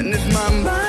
And if my mind